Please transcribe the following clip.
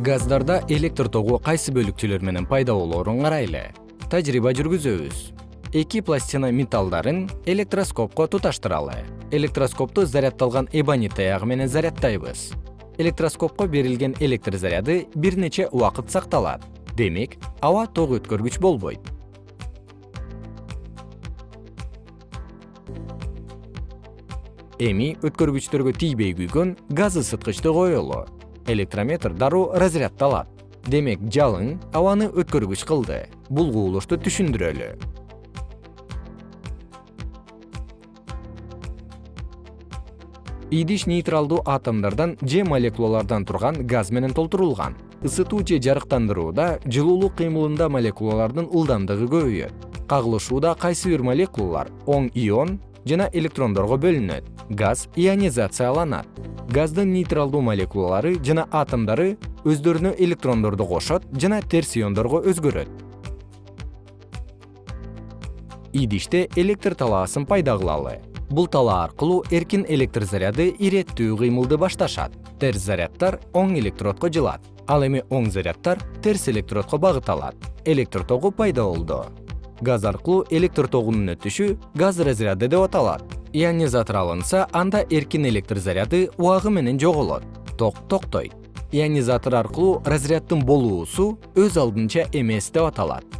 газдарда электр тогу кайсы бөлүкчөлөр менен пайда болоорун карайлы. Тажрыйба жүргүзөбүз. Эки пластина металлдарын электроскопко туташтыралы. Электроскопту заряддалган эбонит таягы менен заряддайбыз электроскопко берилген электр заряды бир нече убакыт сакталат. Демек аба ток өткөргүч болбойт. Эми өткөргүчтөргө тийбей күйгөн газ ысыткычты коелу электрометр дароо разряддалат демек жалын абаны өткөргүч кылды. Бул кубулушту түшүндүрөлү. Идиш нейтралдуу атомдордон же молекулалардан турган газ менен толтурулган. Ысытуу же жарыктандырууда жылуулук кыймылында молекулалардын ылдамдыгы көбөйөт. Кагылышууда кайсы бир молекулалар оң ион жана электрондорго бөлүнөт. Газ ионизацияланат газдын нейтралдуу молекулалары жана атомдору өздөрүнө электрондорду кошот жана терс иондорго өзгөрөт. Идиште электр талаасын пайда кылалы. Бул талаа аркылуу эркин электр заряды иреттүү кыймылды башташат. Терс заряддар оң электродко жылат ал эми оң заряддар терс электродко багыт алат. Электр тогу пайда болду. Газ аркылуу электр тогунун өтүшү газ разряды деп аталат ионизатор алынса анда эркин электр заряды убагы менен жоголот. Ток токтойт. Ионизатор аркылуу разряддын болуусу өз алдынча эмес деп аталат